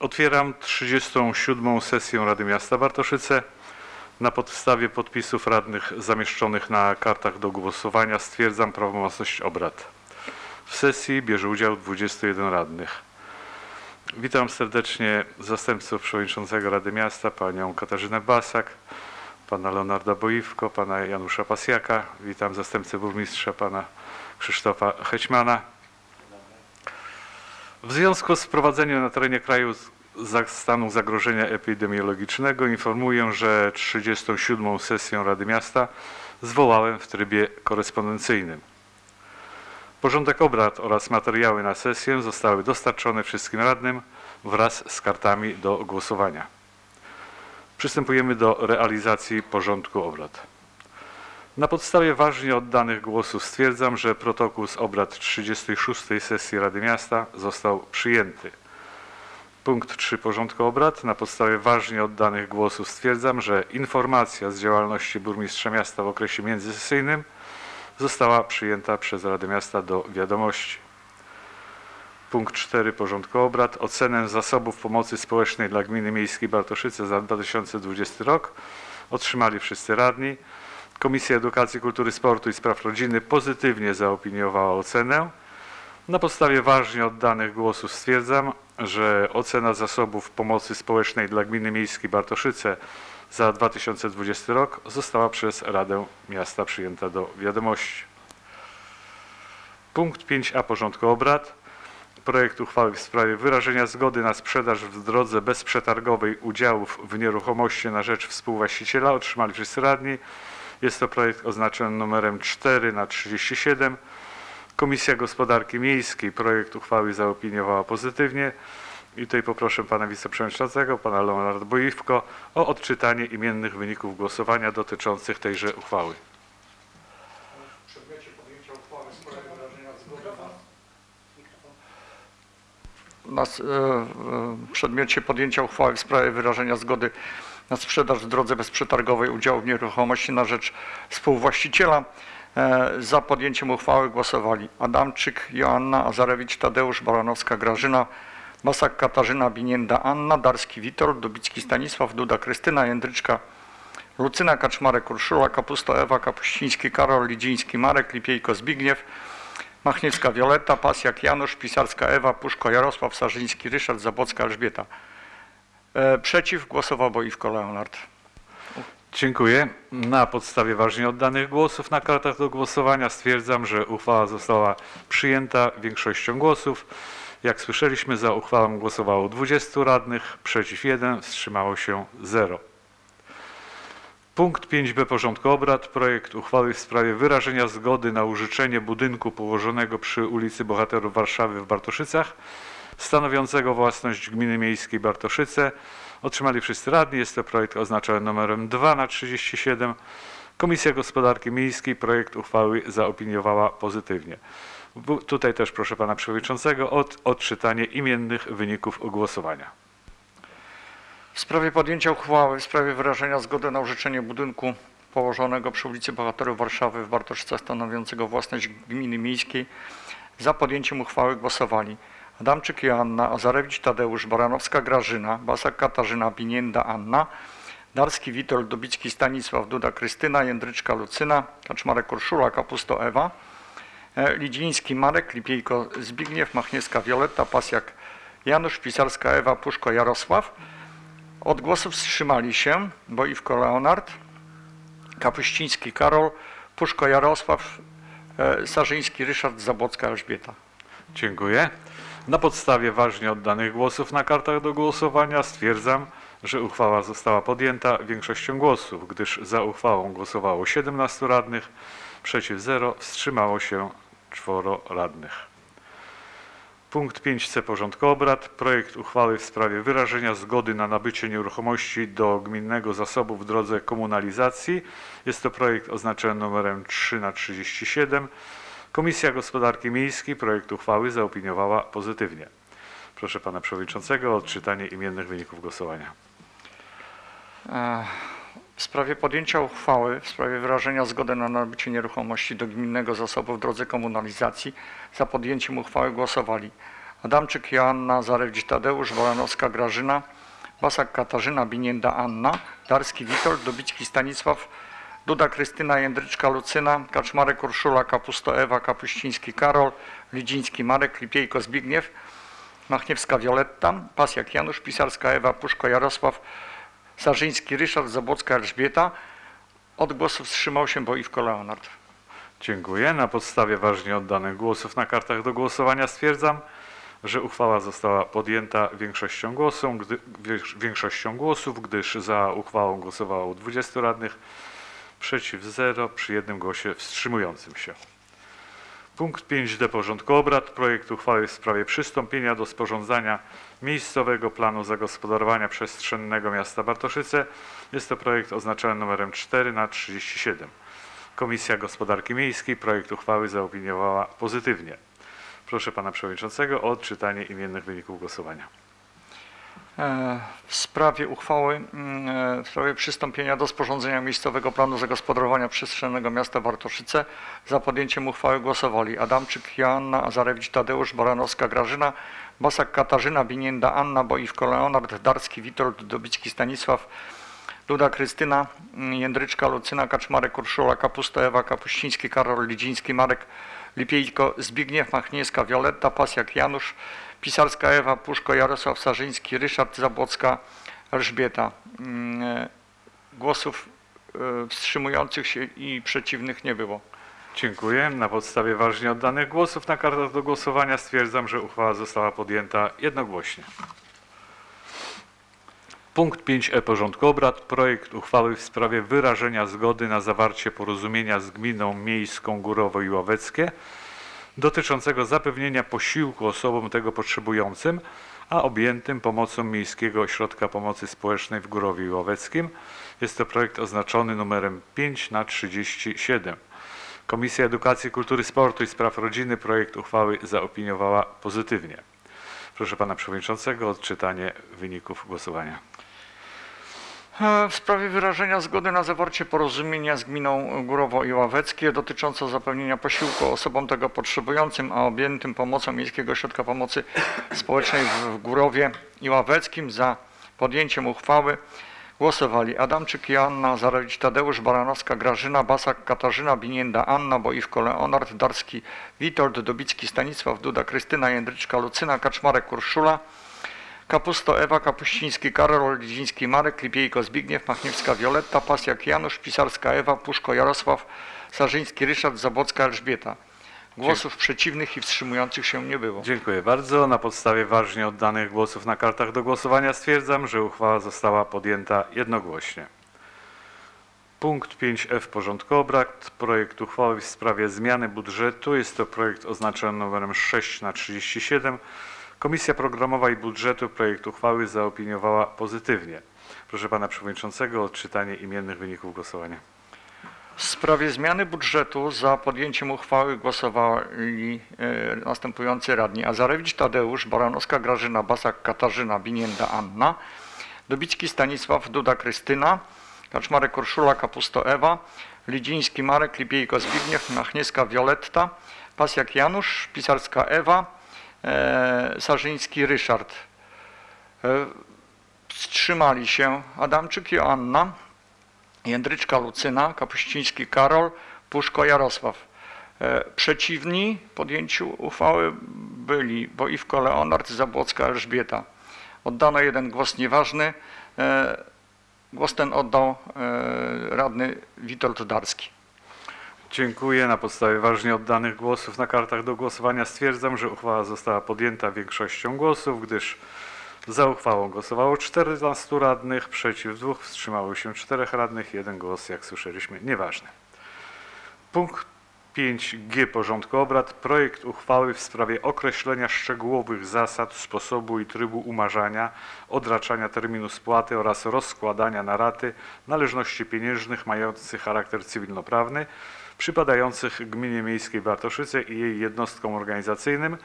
Otwieram 37. sesję Rady Miasta Bartoszyce. Na podstawie podpisów radnych zamieszczonych na kartach do głosowania stwierdzam prawomocność obrad. W sesji bierze udział 21 radnych. Witam serdecznie zastępców przewodniczącego Rady Miasta, panią Katarzynę Basak, pana Leonarda Boiwko, pana Janusza Pasjaka. Witam zastępcę burmistrza, pana Krzysztofa Hećmana. W związku z wprowadzeniem na terenie kraju stanu zagrożenia epidemiologicznego informuję, że 37. sesję Rady Miasta zwołałem w trybie korespondencyjnym. Porządek obrad oraz materiały na sesję zostały dostarczone wszystkim radnym wraz z kartami do głosowania. Przystępujemy do realizacji porządku obrad. Na podstawie ważnie oddanych głosów stwierdzam, że protokół z obrad 36. sesji Rady Miasta został przyjęty. Punkt 3 porządku obrad. Na podstawie ważnie oddanych głosów stwierdzam, że informacja z działalności burmistrza miasta w okresie międzysesyjnym została przyjęta przez Radę Miasta do wiadomości. Punkt 4 porządku obrad. Ocenę zasobów pomocy społecznej dla gminy miejskiej Bartoszyce za 2020 rok otrzymali wszyscy radni. Komisja Edukacji, Kultury, Sportu i Spraw Rodziny pozytywnie zaopiniowała ocenę. Na podstawie ważnie oddanych głosów stwierdzam, że ocena zasobów pomocy społecznej dla gminy miejskiej Bartoszyce za 2020 rok została przez Radę Miasta przyjęta do wiadomości. Punkt 5a porządku obrad. Projekt uchwały w sprawie wyrażenia zgody na sprzedaż w drodze bezprzetargowej udziałów w nieruchomości na rzecz współwłaściciela otrzymali wszyscy radni. Jest to projekt oznaczony numerem 4 na 37. Komisja Gospodarki Miejskiej projekt uchwały zaopiniowała pozytywnie. I tutaj poproszę pana wiceprzewodniczącego, pana Leonarda Boiwko o odczytanie imiennych wyników głosowania dotyczących tejże uchwały. W przedmiocie podjęcia uchwały w sprawie wyrażenia zgody na... E, e, w przedmiocie podjęcia uchwały w sprawie wyrażenia zgody na sprzedaż w drodze bezprzetargowej udziału w nieruchomości na rzecz współwłaściciela e, za podjęciem uchwały głosowali Adamczyk, Joanna, Azarewicz, Tadeusz, Baranowska, Grażyna, Basak, Katarzyna, Binienda, Anna, Darski, Witold, Dubicki, Stanisław, Duda, Krystyna, Jędryczka, Lucyna Kaczmarek, Urszula, Kapusto, Ewa, Kapuściński, Karol, Lidziński, Marek, Lipiejko, Zbigniew, Machniewska, Wioletta, Pasjak, Janusz, Pisarska, Ewa, Puszko, Jarosław, Sarzyński, Ryszard, Zabocka, Elżbieta. E, przeciw głosował Boiwko Leonard. Dziękuję. Na podstawie ważnie oddanych głosów na kartach do głosowania stwierdzam, że uchwała została przyjęta większością głosów. Jak słyszeliśmy, za uchwałą głosowało 20 radnych, przeciw 1, wstrzymało się 0. Punkt 5b porządku obrad. Projekt uchwały w sprawie wyrażenia zgody na użyczenie budynku położonego przy ulicy Bohaterów Warszawy w Bartoszycach, stanowiącego własność gminy miejskiej Bartoszyce. Otrzymali wszyscy radni. Jest to projekt oznaczony numerem 2 na 37. Komisja Gospodarki Miejskiej projekt uchwały zaopiniowała pozytywnie. Tutaj też proszę pana przewodniczącego o odczytanie imiennych wyników głosowania. W sprawie podjęcia uchwały w sprawie wyrażenia zgody na użyczenie budynku położonego przy ulicy Bohaterów Warszawy w Bartoszycach stanowiącego własność gminy miejskiej za podjęciem uchwały głosowali Adamczyk Joanna, Azarewicz Tadeusz, Baranowska Grażyna, Basak Katarzyna, Binienda Anna, Darski Witold, Dubicki Stanisław, Duda Krystyna, Jędryczka Lucyna, Kaczmarek Urszula, Kapusto Ewa, e, Lidziński Marek, Lipiejko Zbigniew, Machniewska Wioletta, Pasjak Janusz, Pisarska Ewa, Puszko Jarosław. Od głosów wstrzymali się Boiwko Leonard, Kapuściński Karol, Puszko Jarosław, e, Sarzyński Ryszard, Zabocka Elżbieta. Dziękuję. Na podstawie ważnie oddanych głosów na kartach do głosowania stwierdzam, że uchwała została podjęta większością głosów, gdyż za uchwałą głosowało 17 radnych, przeciw 0, wstrzymało się 4 radnych. Punkt 5c porządku obrad. Projekt uchwały w sprawie wyrażenia zgody na nabycie nieruchomości do gminnego zasobu w drodze komunalizacji. Jest to projekt oznaczony numerem 3 na 37. Komisja Gospodarki Miejskiej projekt uchwały zaopiniowała pozytywnie. Proszę pana przewodniczącego o odczytanie imiennych wyników głosowania. E, W sprawie podjęcia uchwały w sprawie wyrażenia zgody na nabycie nieruchomości do gminnego zasobu w drodze komunalizacji za podjęciem uchwały głosowali Adamczyk Joanna, Zarewdzi Tadeusz, Wolanowska Grażyna, Basak Katarzyna, Binienda Anna, Darski Witold, Dobicki Stanisław, Duda Krystyna, Jędryczka Lucyna, Kaczmarek Urszula, Kapusto Ewa, Kapuściński Karol, Lidziński Marek, Lipiejko Zbigniew, Machniewska Wioletta, Pasjak Janusz, Pisarska Ewa, Puszko Jarosław, Sarzyński Ryszard, Zabłocka Elżbieta. Od głosu wstrzymał się Boiwko Leonard. Dziękuję. Na podstawie ważnie oddanych głosów na kartach do głosowania stwierdzam, że uchwała została podjęta większością, głosów, gdy, większością głosów, gdyż za uchwałą głosowało 20 radnych, przeciw 0, przy jednym głosie wstrzymującym się. Punkt 5d porządku obrad. Projekt uchwały w sprawie przystąpienia do sporządzania miejscowego planu zagospodarowania przestrzennego miasta Bartoszyce. Jest to projekt oznaczony numerem 4 na 37. Komisja Gospodarki Miejskiej projekt uchwały zaopiniowała pozytywnie. Proszę pana przewodniczącego o odczytanie imiennych wyników głosowania. E, W sprawie uchwały, mm, e, w sprawie przystąpienia do sporządzenia miejscowego planu zagospodarowania przestrzennego miasta Bartoszyce za podjęciem uchwały głosowali Adamczyk Joanna, Azarewicz Tadeusz, Baranowska Grażyna, Basak Katarzyna, Binienda Anna, Boiwko Leonard, Darski Witold, Dobicki Stanisław, Duda Krystyna, mm, Jędryczka Lucyna, Kaczmarek Urszula, Kapusta Ewa, Kapuściński Karol, Lidziński Marek, Lipiejko Zbigniew, Machniewska Wioletta, Pasjak Janusz, Pisarska Ewa, Puszko Jarosław Sarzyński, Ryszard Zabłocka, Elżbieta. Mm, e, Głosów e, wstrzymujących się i przeciwnych nie było. Dziękuję. Na podstawie ważnie oddanych głosów na kartach do głosowania stwierdzam, że uchwała została podjęta jednogłośnie. Punkt 5e porządku obrad. Projekt uchwały w sprawie wyrażenia zgody na zawarcie porozumienia z gminą miejską Górowo i Ławeckie dotyczącego zapewnienia posiłku osobom tego potrzebującym, a objętym pomocą Miejskiego Ośrodka Pomocy Społecznej w Górowie i Ławeckim. Jest to projekt oznaczony numerem 5 na 37. Komisja Edukacji, Kultury, Sportu i Spraw Rodziny projekt uchwały zaopiniowała pozytywnie. Proszę pana przewodniczącego o odczytanie wyników głosowania. E, W sprawie wyrażenia zgody na zawarcie porozumienia z gminą Górowo i Ławeckie dotyczące zapewnienia posiłku osobom tego potrzebującym, a objętym pomocą Miejskiego Ośrodka Pomocy Społecznej w Górowie i Ławeckim za podjęciem uchwały głosowali Adamczyk Joanna, Zarewicz Tadeusz, Baranowska Grażyna, Basak Katarzyna, Binienda Anna, Boiwko Leonard, Darski Witold, Dobicki Stanisław, Duda Krystyna, Jędryczka Lucyna, Kaczmarek Urszula, Kapusto Ewa, Kapuściński Karol, Lidziński Marek, Lipiejko Zbigniew, Machniewska Wioletta, Pasjak Janusz, Pisarska Ewa, Puszko Jarosław, Sarzyński Ryszard, Zabłocka Elżbieta. Głosów przeciwnych i wstrzymujących się nie było. Dziękuję bardzo. Na podstawie ważnie oddanych głosów na kartach do głosowania stwierdzam, że uchwała została podjęta jednogłośnie. Punkt 5f porządku obrad. Projekt uchwały w sprawie zmiany budżetu. Jest to projekt oznaczony numerem 6 na 37. Komisja Programowa i Budżetu projekt uchwały zaopiniowała pozytywnie. Proszę pana przewodniczącego o odczytanie imiennych wyników głosowania. W sprawie zmiany budżetu za podjęciem uchwały głosowali e, następujący radni. Azarewicz Tadeusz, Baranowska Grażyna, Basak Katarzyna, Binienda Anna, Dobicki Stanisław, Duda Krystyna, Kaczmarek Urszula, Kapusto Ewa, Lidziński Marek, Lipiejko Zbigniew, Machniewska Wioletta, Pasjak Janusz, Pisarska Ewa, Sarzyński Ryszard. E, wstrzymali się Adamczyk Joanna, Jędryczka Lucyna, Kapuściński Karol, Puszko Jarosław. E, Przeciwni podjęciu uchwały byli Boiwko Leonard, Zabłocka Elżbieta. Oddano jeden głos nieważny. E, Głos ten oddał e, radny Witold Darski. Dziękuję. Na podstawie ważnie oddanych głosów na kartach do głosowania stwierdzam, że uchwała została podjęta większością głosów, gdyż za uchwałą głosowało 14 radnych, przeciw dwóch, wstrzymało się 4 radnych, jeden głos, jak słyszeliśmy, nieważny. Punkt 5g porządku obrad. Projekt uchwały w sprawie określenia szczegółowych zasad, sposobu i trybu umarzania, odraczania terminu spłaty oraz rozkładania na raty należności pieniężnych mających charakter cywilnoprawny, przypadających Gminie Miejskiej Bartoszyce i jej jednostkom organizacyjnym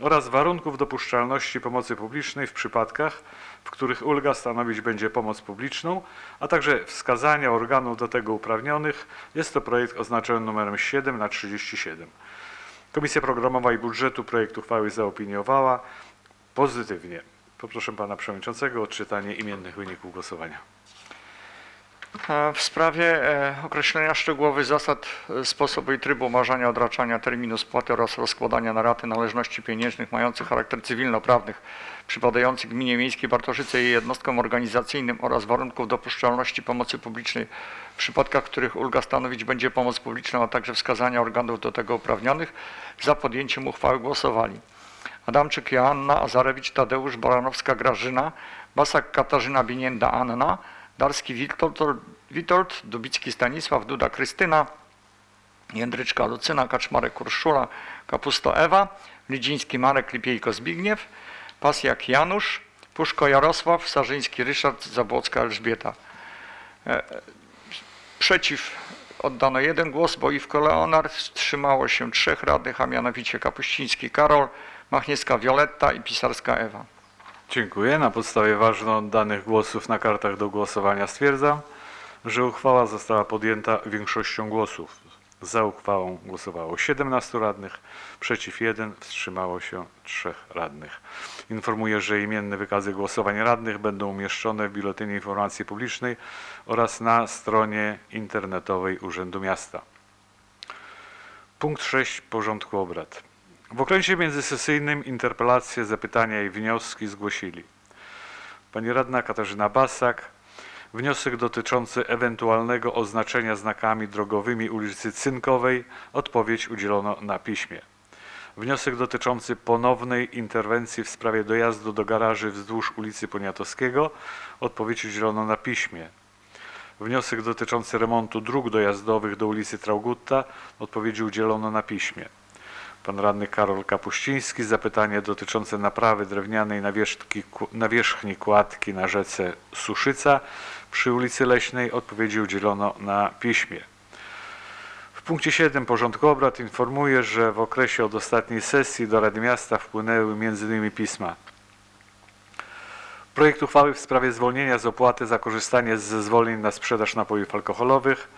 oraz warunków dopuszczalności pomocy publicznej w przypadkach, w których ulga stanowić będzie pomoc publiczną, a także wskazania organów do tego uprawnionych. Jest to projekt oznaczony numerem 7 na 37. Komisja Programowa i Budżetu projekt uchwały zaopiniowała pozytywnie. Poproszę pana przewodniczącego o odczytanie imiennych wyników głosowania. E, W sprawie e, określenia szczegółowych zasad, e, sposobu i trybu umarzania, odraczania terminu spłaty oraz rozkładania na raty należności pieniężnych mających charakter cywilnoprawnych przypadających gminie miejskiej Bartoszyce i jej jednostkom organizacyjnym oraz warunków dopuszczalności pomocy publicznej w przypadkach, w których ulga stanowić będzie pomoc publiczną, a także wskazania organów do tego uprawnionych, za podjęciem uchwały głosowali. Adamczyk Joanna, Azarewicz Tadeusz, Baranowska Grażyna, Basak Katarzyna Binienda Anna, Darski Witold, Witold, Dubicki Stanisław, Duda Krystyna, Jędryczka Lucyna, Kaczmarek Urszula, Kapusto Ewa, Lidziński Marek, Lipiejko Zbigniew, Pasjak Janusz, Puszko Jarosław, Sarzyński Ryszard, Zabłocka Elżbieta. E, Przeciw oddano jeden głos, Boiwko Leonard, wstrzymało się trzech radnych, a mianowicie Kapuściński Karol, Machniewska Wioletta i Pisarska Ewa. Dziękuję. Na podstawie ważno oddanych głosów na kartach do głosowania stwierdzam, że uchwała została podjęta większością głosów. Za uchwałą głosowało 17 radnych, przeciw 1, wstrzymało się 3 radnych. Informuję, że imienne wykazy głosowań radnych będą umieszczone w Biuletynie Informacji Publicznej oraz na stronie internetowej Urzędu Miasta. Punkt 6 porządku obrad. W okresie międzysesyjnym interpelacje, zapytania i wnioski zgłosili pani radna Katarzyna Basak, wniosek dotyczący ewentualnego oznaczenia znakami drogowymi ulicy Cynkowej, odpowiedź udzielono na piśmie. Wniosek dotyczący ponownej interwencji w sprawie dojazdu do garaży wzdłuż ulicy Poniatowskiego, odpowiedź udzielono na piśmie. Wniosek dotyczący remontu dróg dojazdowych do ulicy Traugutta, odpowiedzi udzielono na piśmie. Pan radny Karol Kapuściński, zapytanie dotyczące naprawy drewnianej nawierzchni, nawierzchni kładki na rzece Suszyca przy ulicy Leśnej, odpowiedzi udzielono na piśmie. W punkcie 7 porządku obrad informuję, że w okresie od ostatniej sesji do Rady Miasta wpłynęły m.in. pisma Projekt uchwały w sprawie zwolnienia z opłaty za korzystanie z zezwoleń na sprzedaż napojów alkoholowych,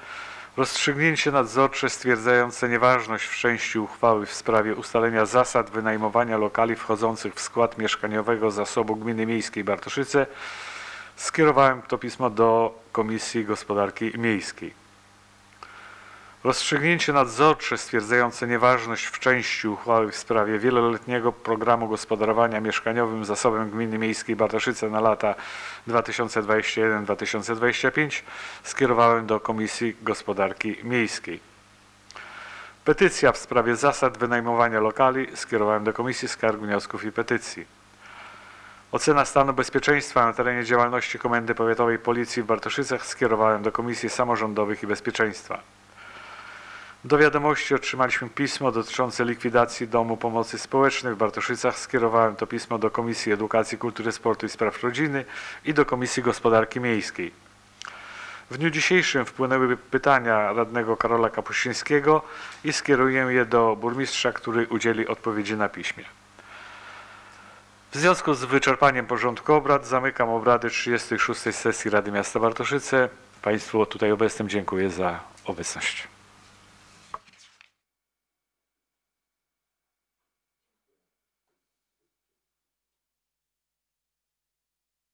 rozstrzygnięcie nadzorcze stwierdzające nieważność w części uchwały w sprawie ustalenia zasad wynajmowania lokali wchodzących w skład mieszkaniowego zasobu Gminy Miejskiej Bartoszyce, skierowałem to pismo do Komisji Gospodarki Miejskiej. Rozstrzygnięcie nadzorcze stwierdzające nieważność w części uchwały w sprawie wieloletniego programu gospodarowania mieszkaniowym zasobem Gminy Miejskiej Bartoszyce na lata 2021-2025 skierowałem do Komisji Gospodarki Miejskiej. Petycja w sprawie zasad wynajmowania lokali skierowałem do Komisji Skarg, Wniosków i Petycji. Ocena stanu bezpieczeństwa na terenie działalności Komendy Powiatowej Policji w Bartoszycach skierowałem do Komisji Samorządowych i Bezpieczeństwa. Do wiadomości otrzymaliśmy pismo dotyczące likwidacji Domu Pomocy Społecznej w Bartoszycach. Skierowałem to pismo do Komisji Edukacji, Kultury, Sportu i Spraw Rodziny i do Komisji Gospodarki Miejskiej. W dniu dzisiejszym wpłynęły pytania radnego Karola Kapuścińskiego i skieruję je do burmistrza, który udzieli odpowiedzi na piśmie. W związku z wyczerpaniem porządku obrad zamykam obrady 36. sesji Rady Miasta Bartoszyce. Państwu tutaj obecnym dziękuję za obecność.